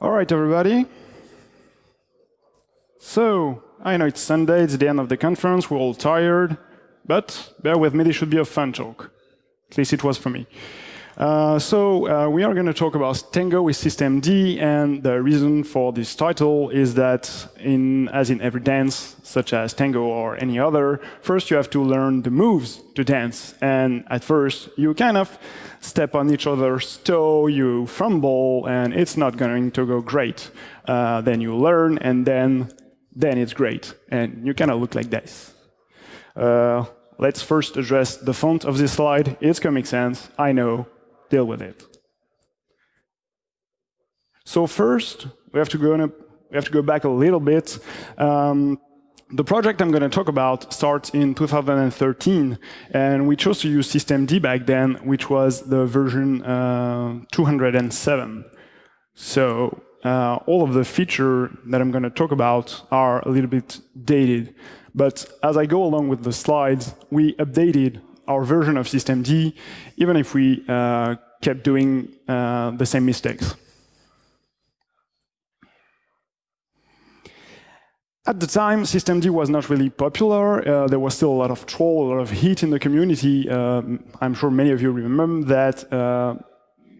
All right, everybody. So, I know it's Sunday, it's the end of the conference, we're all tired, but bear with me, this should be a fun talk. At least it was for me. Uh, so uh, we are going to talk about Tango with systemd, and the reason for this title is that, in, as in every dance, such as tango or any other, first you have to learn the moves to dance. And at first, you kind of step on each other's toe, you fumble, and it's not going to go great. Uh, then you learn, and then, then it's great. And you kind of look like this. Uh, let's first address the font of this slide. It's Comic Sans, I know, deal with it. So first, we have to go, a, we have to go back a little bit. Um, the project I'm going to talk about starts in 2013, and we chose to use systemd back then, which was the version uh, 207. So uh, all of the features that I'm going to talk about are a little bit dated. But as I go along with the slides, we updated our version of systemd, even if we uh, kept doing uh, the same mistakes. At the time, systemd was not really popular. Uh, there was still a lot of troll, a lot of heat in the community. Um, I'm sure many of you remember that. Uh,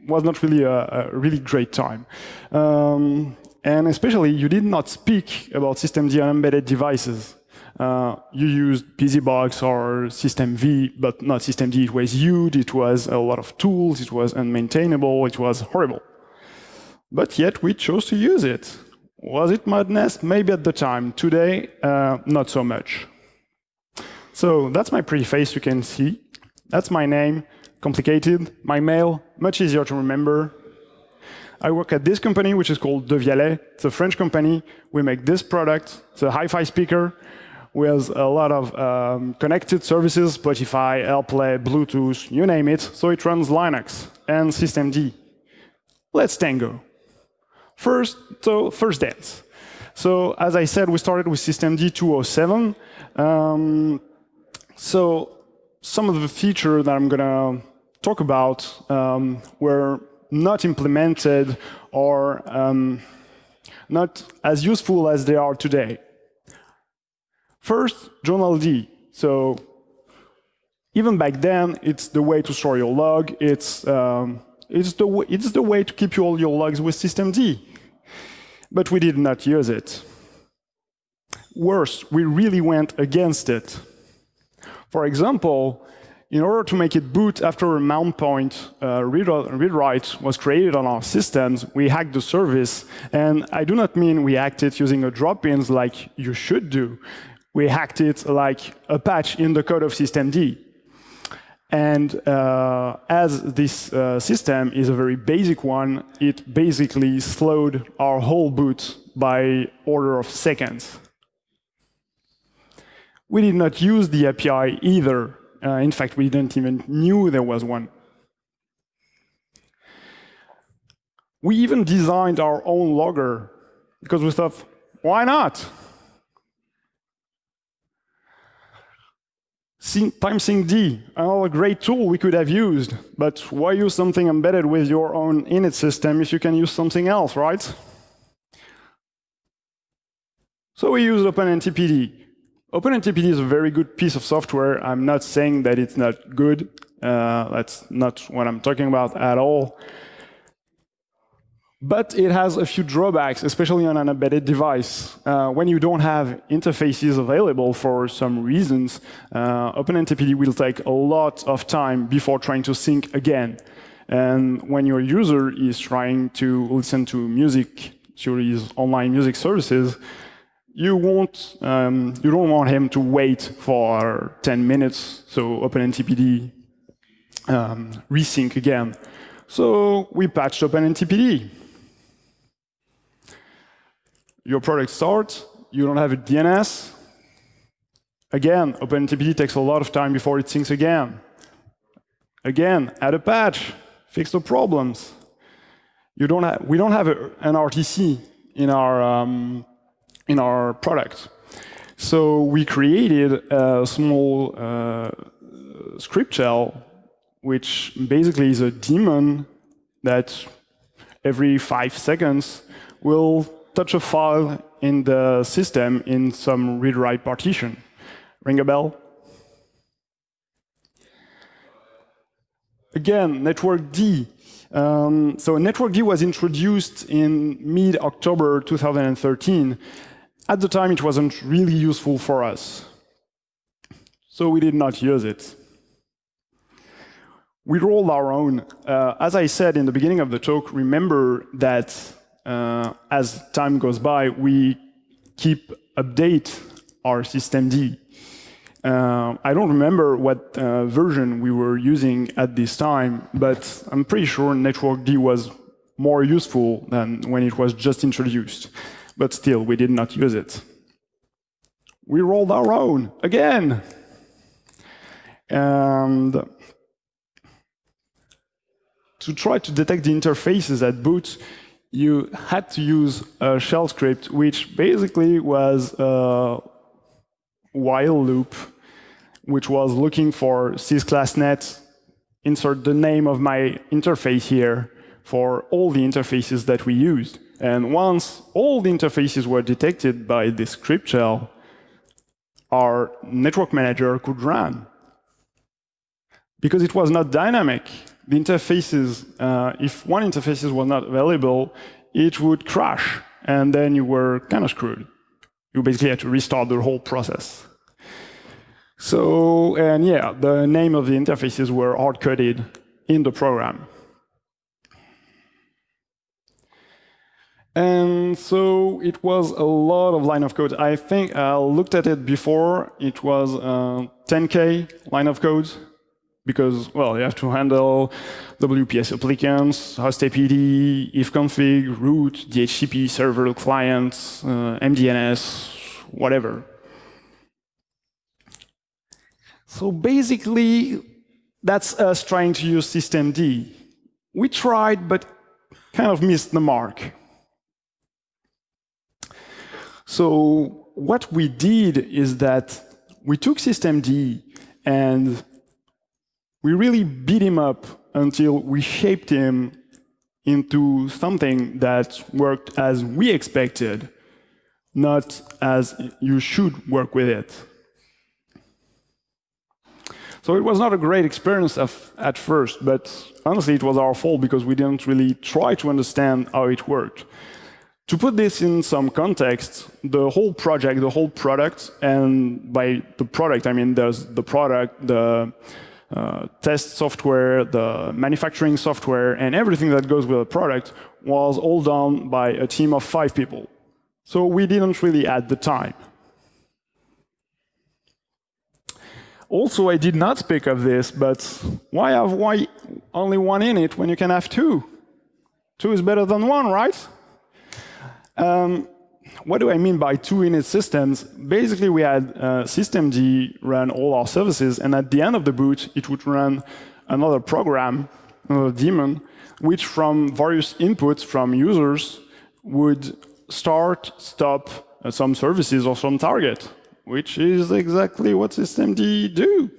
was not really a, a really great time. Um, and especially, you did not speak about systemd on embedded devices. Uh, you used BusyBox or systemv, but not systemd. It was huge, it was a lot of tools, it was unmaintainable, it was horrible. But yet we chose to use it. Was it madness? Maybe at the time. Today, uh, not so much. So that's my preface, you can see. That's my name, complicated. My mail, much easier to remember. I work at this company, which is called Devialet. It's a French company. We make this product. It's a hi-fi speaker with a lot of um, connected services, Spotify, AirPlay, Bluetooth, you name it. So it runs Linux and systemd. Let's tango. First, so first dance. So as I said, we started with systemd 207. Um, so some of the features that I'm going to talk about um, were not implemented or um, not as useful as they are today. First, journald. So even back then, it's the way to store your log. It's, um, it's, the, it's the way to keep all your logs with systemd. But we did not use it. Worse, we really went against it. For example, in order to make it boot after a mount point uh, read, read write was created on our systems, we hacked the service. And I do not mean we hacked it using a drop-ins like you should do we hacked it like a patch in the code of systemd. And uh, as this uh, system is a very basic one, it basically slowed our whole boot by order of seconds. We did not use the API either. Uh, in fact, we didn't even knew there was one. We even designed our own logger because we thought, why not? TimeSyncD, another great tool we could have used, but why use something embedded with your own init system if you can use something else, right? So we use OpenNTPD. OpenNTPD is a very good piece of software. I'm not saying that it's not good. Uh, that's not what I'm talking about at all. But it has a few drawbacks, especially on an embedded device. Uh, when you don't have interfaces available for some reasons, uh, OpenNTPD will take a lot of time before trying to sync again. And when your user is trying to listen to music through these online music services, you won't, um, you don't want him to wait for 10 minutes, so OpenNTPD um, resync again. So we patched OpenNTPD your product starts, you don't have a DNS. Again, OpenNTPD takes a lot of time before it syncs again. Again, add a patch, fix the problems. You don't have, we don't have a, an RTC in our, um, in our product. So we created a small uh, script shell, which basically is a daemon that every five seconds will touch a file in the system in some read-write partition. Ring a bell? Again, network D. Um, so network D was introduced in mid-October 2013. At the time, it wasn't really useful for us. So we did not use it. We rolled our own. Uh, as I said in the beginning of the talk, remember that as time goes by, we keep update our systemd. Uh, I don't remember what uh, version we were using at this time, but I'm pretty sure Network D was more useful than when it was just introduced. But still, we did not use it. We rolled our own again. And to try to detect the interfaces at boot, you had to use a shell script, which basically was a while loop, which was looking for sysclassnet, insert the name of my interface here for all the interfaces that we used. And once all the interfaces were detected by this script shell, our network manager could run. Because it was not dynamic, the interfaces, uh, if one interface was not available, it would crash, and then you were kind of screwed. You basically had to restart the whole process. So, and yeah, the name of the interfaces were hard-coded in the program. And so it was a lot of line of code. I think I looked at it before. It was uh, 10K line of code because, well, you have to handle WPA supplicants, host APD, ifconfig, root, DHCP server clients, uh, MDNS, whatever. So basically, that's us trying to use systemd. We tried, but kind of missed the mark. So what we did is that we took systemd and we really beat him up until we shaped him into something that worked as we expected, not as you should work with it. So it was not a great experience at first, but honestly, it was our fault because we didn't really try to understand how it worked. To put this in some context, the whole project, the whole product, and by the product, I mean there's the product, the uh, test software, the manufacturing software, and everything that goes with a product was all done by a team of five people. So we didn't really add the time. Also, I did not speak of this, but why have why only one in it when you can have two? Two is better than one, right? Um, what do I mean by two init systems? Basically, we had uh, systemd run all our services, and at the end of the boot, it would run another program, another daemon, which from various inputs from users would start, stop uh, some services or some target, which is exactly what systemd do.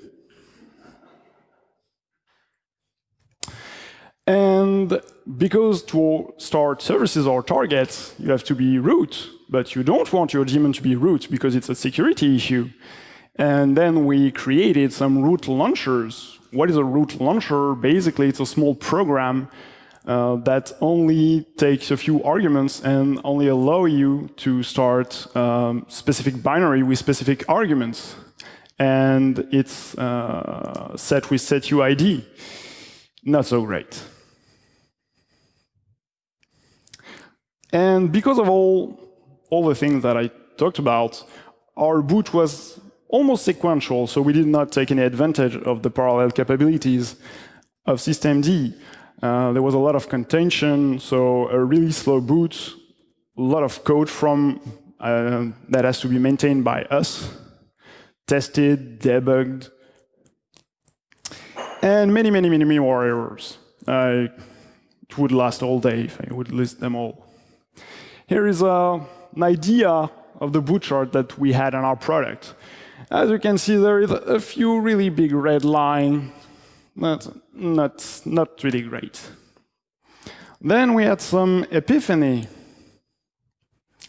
And because to start services or targets, you have to be root, but you don't want your daemon to be root because it's a security issue. And then we created some root launchers. What is a root launcher? Basically, it's a small program uh, that only takes a few arguments and only allow you to start um, specific binary with specific arguments. And it's uh, set with setuid. Not so great. And because of all, all the things that I talked about, our boot was almost sequential, so we did not take any advantage of the parallel capabilities of systemd. Uh, there was a lot of contention, so a really slow boot, a lot of code from uh, that has to be maintained by us, tested, debugged, and many, many, many many more errors. Uh, it would last all day if I would list them all. Here is a, an idea of the boot chart that we had on our product. As you can see, there is a few really big red lines. Not, not, not really great. Then we had some epiphany.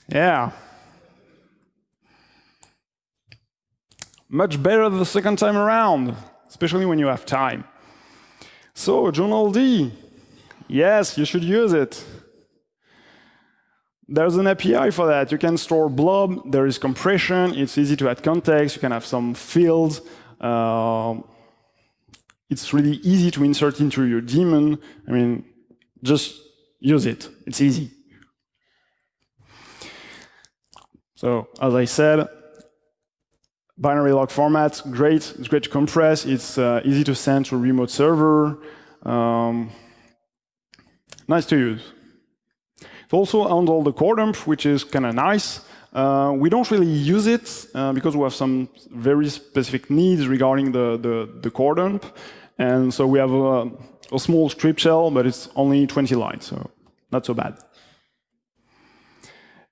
Yeah. Much better the second time around, especially when you have time. So, Journal D. Yes, you should use it. There's an API for that. You can store blob, there is compression, it's easy to add context, you can have some fields. Uh, it's really easy to insert into your daemon. I mean, just use it. It's easy. So, as I said, binary log format, great. It's great to compress. It's uh, easy to send to a remote server. Um, nice to use. It also handle the core dump, which is kind of nice. Uh, we don't really use it uh, because we have some very specific needs regarding the, the, the core dump. And so we have a, a, small script shell, but it's only 20 lines, so not so bad.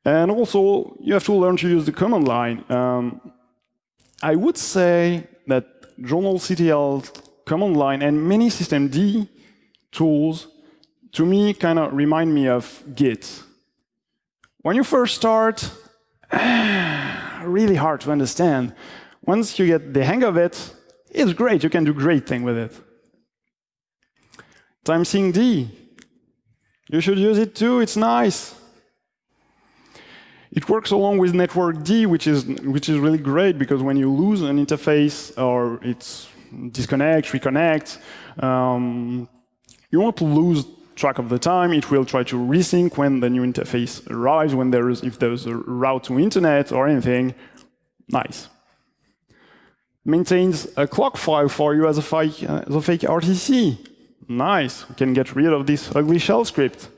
And also, you have to learn to use the command line. Um, I would say that journalctl command line and many systemd tools to me kind of remind me of Git. When you first start, really hard to understand. Once you get the hang of it, it's great. You can do great things with it. Time Timesync D. You should use it too. It's nice. It works along with network D, which is which is really great because when you lose an interface or it's disconnect, reconnect, um, you won't lose track of the time. It will try to resync when the new interface arrives, when there is, if there's a route to internet or anything. Nice. Maintains a clock file for you as a fake, uh, as a fake RTC. Nice. We can get rid of this ugly shell script.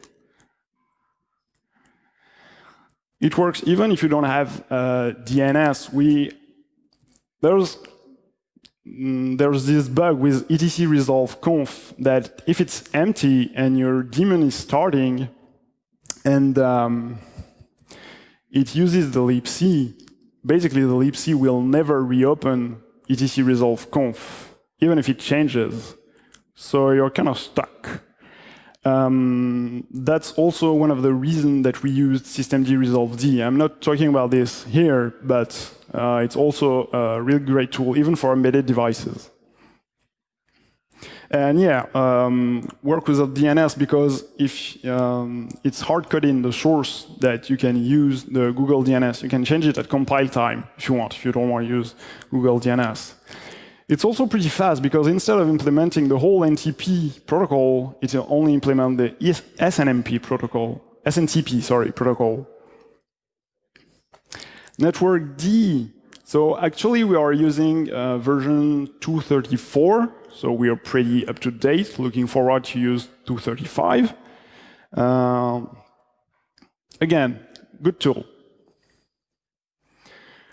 It works even if you don't have uh, DNS. We there's Mm, there's this bug with etc resolve conf that if it's empty and your daemon is starting and um, it uses the libc, basically the libc will never reopen etc resolve conf, even if it changes. So you're kind of stuck. Um, that's also one of the reasons that we used systemd resolve d. I'm not talking about this here, but uh, it's also a really great tool, even for embedded devices. And yeah, um, work with the DNS because if um, it's hard coding the source that you can use the Google DNS, you can change it at compile time if you want, if you don't want to use Google DNS. It's also pretty fast because instead of implementing the whole NTP protocol, it only implement the SNMP protocol, SNTP, sorry, protocol. Network D. So actually we are using uh, version 234. So we are pretty up to date, looking forward to use 235. Um, again, good tool.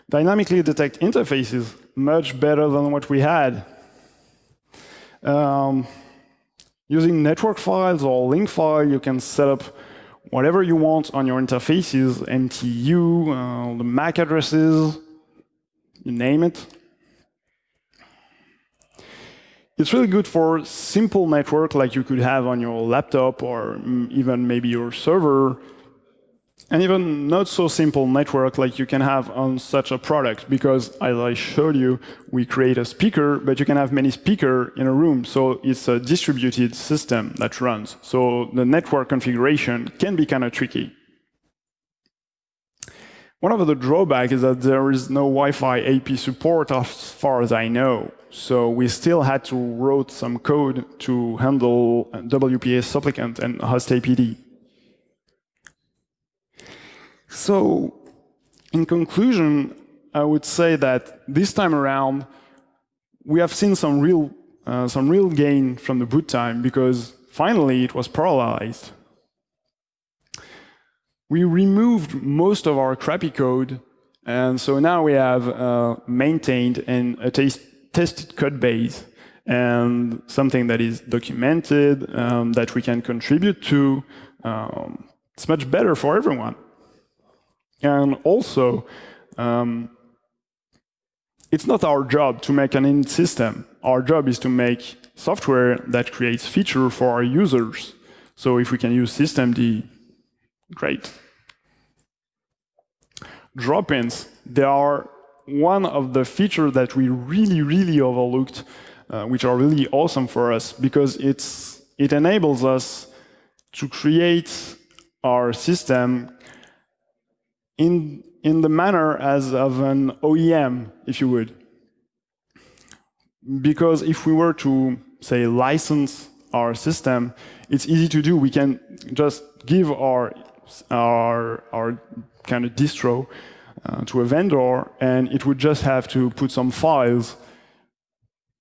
Dynamically detect interfaces, much better than what we had. Um, using network files or link file, you can set up whatever you want on your interfaces, MTU, uh, the MAC addresses, you name it. It's really good for simple network like you could have on your laptop or even maybe your server and even not so simple network like you can have on such a product, because as I showed you, we create a speaker, but you can have many speaker in a room. So it's a distributed system that runs. So the network configuration can be kind of tricky. One of the drawbacks is that there is no Wi-Fi AP support as far as I know. So we still had to write some code to handle WPA supplicant and host APD. So in conclusion, I would say that this time around, we have seen some real, uh, some real gain from the boot time because finally it was parallelized. We removed most of our crappy code, and so now we have uh, maintained and a tested code base and something that is documented, um, that we can contribute to. Um, it's much better for everyone. And also, um, it's not our job to make an in system. Our job is to make software that creates feature for our users. So if we can use systemd, great. Drop-ins, they are one of the features that we really, really overlooked, uh, which are really awesome for us because it's, it enables us to create our system in, in the manner as of an OEM, if you would. Because if we were to, say, license our system, it's easy to do. We can just give our, our, our kind of distro uh, to a vendor, and it would just have to put some files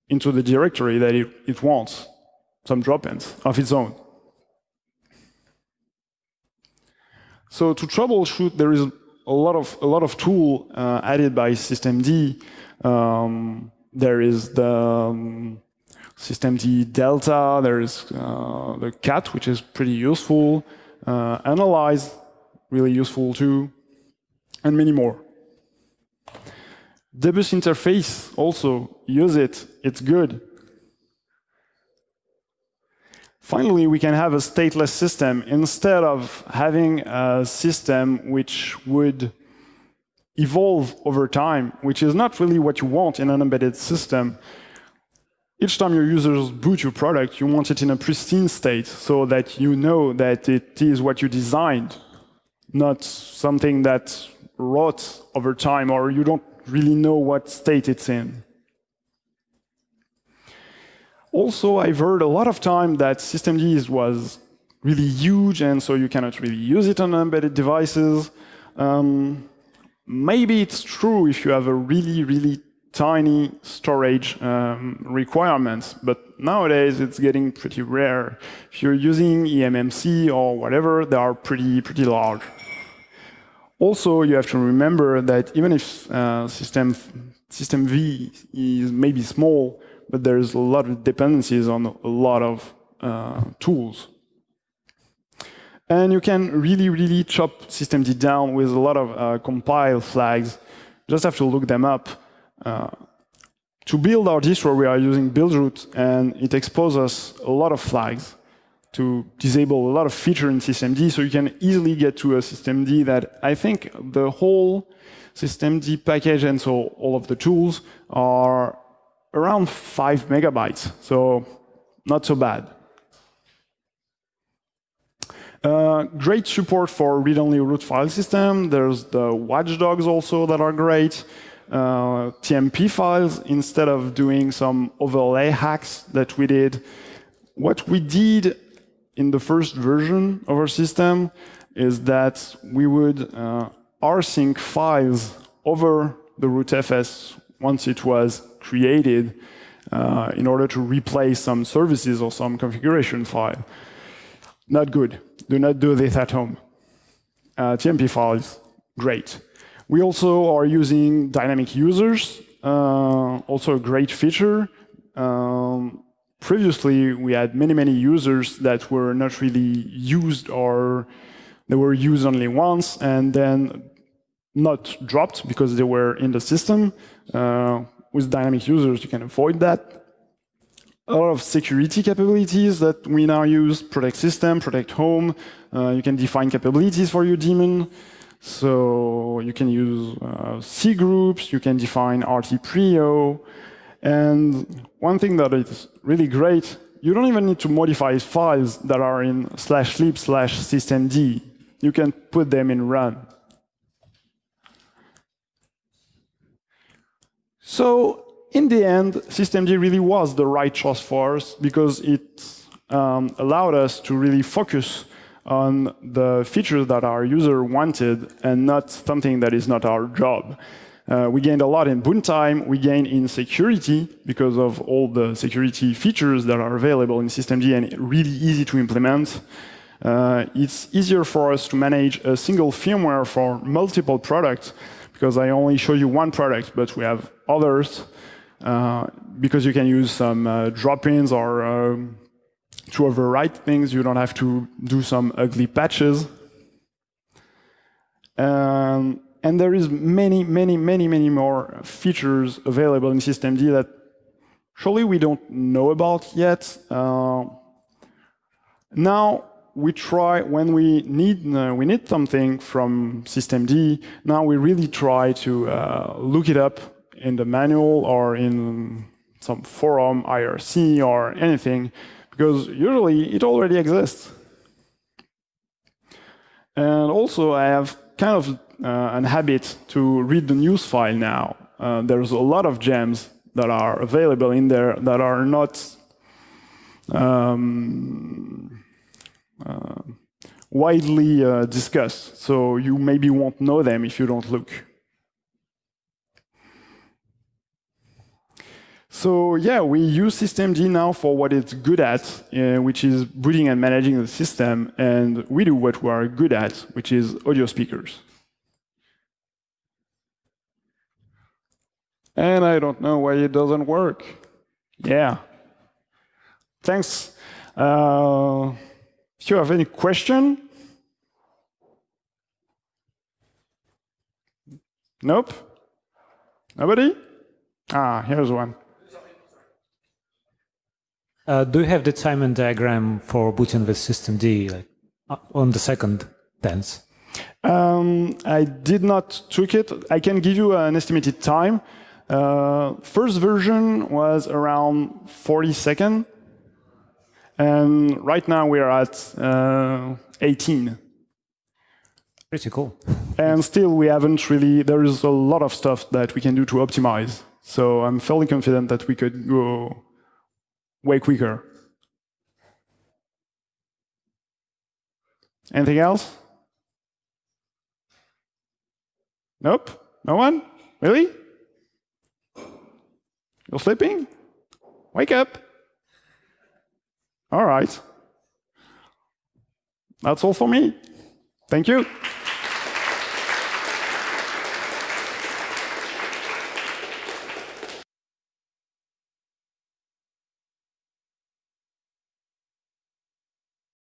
into the directory that it, it wants, some drop-ins of its own. So to troubleshoot, there is a lot of a lot of tool uh, added by systemd. Um, there is the um, systemd delta. There is uh, the cat, which is pretty useful. Uh, analyze, really useful too, and many more. D-Bus interface also use it. It's good. Finally, we can have a stateless system instead of having a system which would evolve over time, which is not really what you want in an embedded system. Each time your users boot your product, you want it in a pristine state so that you know that it is what you designed, not something that rot over time or you don't really know what state it's in. Also, I've heard a lot of time that systemd was really huge, and so you cannot really use it on embedded devices. Um, maybe it's true if you have a really, really tiny storage um, requirements, but nowadays it's getting pretty rare. If you're using eMMC or whatever, they are pretty, pretty large. Also, you have to remember that even if uh, system, system V is maybe small, but there's a lot of dependencies on a lot of uh, tools. And you can really, really chop systemd down with a lot of uh, compile flags. Just have to look them up. Uh, to build our distro, we are using buildroot, and it exposes us a lot of flags to disable a lot of feature in systemd, so you can easily get to a systemd that I think the whole systemd package and so all of the tools are around five megabytes, so not so bad. Uh, great support for read-only root file system. There's the watchdogs also that are great. Uh, TMP files instead of doing some overlay hacks that we did. What we did in the first version of our system is that we would uh, rsync files over the rootfs once it was created uh, in order to replace some services or some configuration file. Not good. Do not do this at home. Uh, TMP files, great. We also are using dynamic users, uh, also a great feature. Um, previously, we had many, many users that were not really used or they were used only once and then not dropped because they were in the system. Uh, with dynamic users, you can avoid that. A lot of security capabilities that we now use, protect system, protect home. Uh, you can define capabilities for your daemon. So you can use uh, C groups, you can define RT prio. And one thing that is really great, you don't even need to modify files that are in slash lib slash systemd. You can put them in run. So in the end, systemd really was the right choice for us because it um, allowed us to really focus on the features that our user wanted and not something that is not our job. Uh, we gained a lot in boot time, we gained in security because of all the security features that are available in systemd and really easy to implement. Uh, it's easier for us to manage a single firmware for multiple products because I only show you one product, but we have others uh, because you can use some uh, drop-ins or um, to overwrite things. You don't have to do some ugly patches. Um, and there is many, many, many, many more features available in systemd that surely we don't know about yet. Uh, now, we try when we need uh, we need something from systemd. Now we really try to uh, look it up in the manual or in some forum, IRC, or anything, because usually it already exists. And also, I have kind of uh, an habit to read the news file now. Uh, there's a lot of gems that are available in there that are not um, widely uh, discussed. So you maybe won't know them if you don't look. So yeah, we use systemd now for what it's good at, uh, which is booting and managing the system, and we do what we are good at, which is audio speakers. And I don't know why it doesn't work. Yeah. Thanks. Uh, if you have any question? Nope? Nobody? Ah, here's one. Uh, do you have the timing diagram for booting with systemd like, uh, on the second dance? Um, I did not took it. I can give you an estimated time. Uh, first version was around 40 seconds. And right now we are at uh, 18. Pretty cool. And still we haven't really, there is a lot of stuff that we can do to optimize. So I'm fairly confident that we could go way quicker. Anything else? Nope? No one? Really? You're sleeping? Wake up. All right. That's all for me. Thank you.